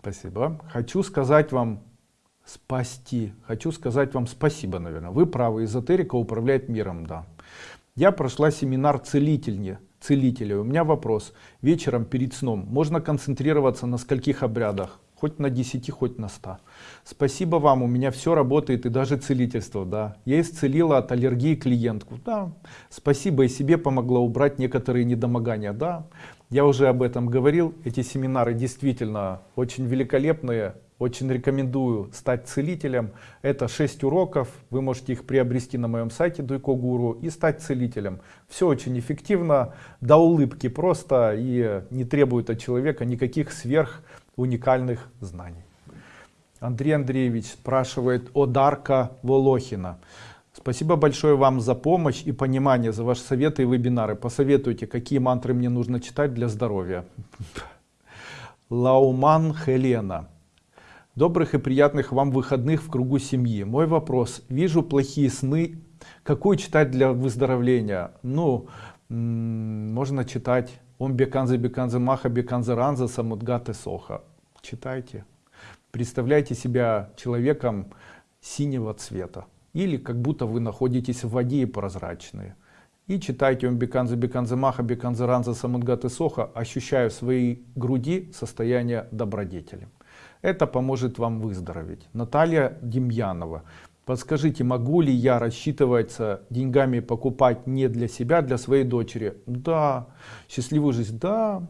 Спасибо. Хочу сказать вам спасти. Хочу сказать вам спасибо, наверное. Вы правы, эзотерика управляет миром, да. Я прошла семинар целительни, целителя. У меня вопрос. Вечером перед сном можно концентрироваться на скольких обрядах? Хоть на 10, хоть на 100. Спасибо вам, у меня все работает и даже целительство, да. Я исцелила от аллергии клиентку, да. Спасибо и себе помогла убрать некоторые недомогания, да. Я уже об этом говорил, эти семинары действительно очень великолепные, очень рекомендую стать целителем. Это 6 уроков, вы можете их приобрести на моем сайте Дуйко Гуру и стать целителем. Все очень эффективно, до улыбки просто и не требует от человека никаких сверх уникальных знаний. Андрей Андреевич спрашивает о Дарка Волохина. Спасибо большое вам за помощь и понимание, за ваши советы и вебинары. Посоветуйте, какие мантры мне нужно читать для здоровья. Лауман Хелена. Добрых и приятных вам выходных в кругу семьи. Мой вопрос. Вижу плохие сны. Какую читать для выздоровления? Ну, можно читать Ом Беканзе Беканзе Маха Беканзе Ранза Самудгаты Соха. Читайте. Представляйте себя человеком синего цвета или как будто вы находитесь в воде и прозрачные. И читайте Ом Беканзе Беканзе Маха Беканзе Ранза Самадгаты Соха, ощущая в своей груди состояние добродетели. Это поможет вам выздороветь. Наталья Демьянова. Подскажите, могу ли я рассчитываться деньгами покупать не для себя, а для своей дочери? Да. Счастливую жизнь? Да.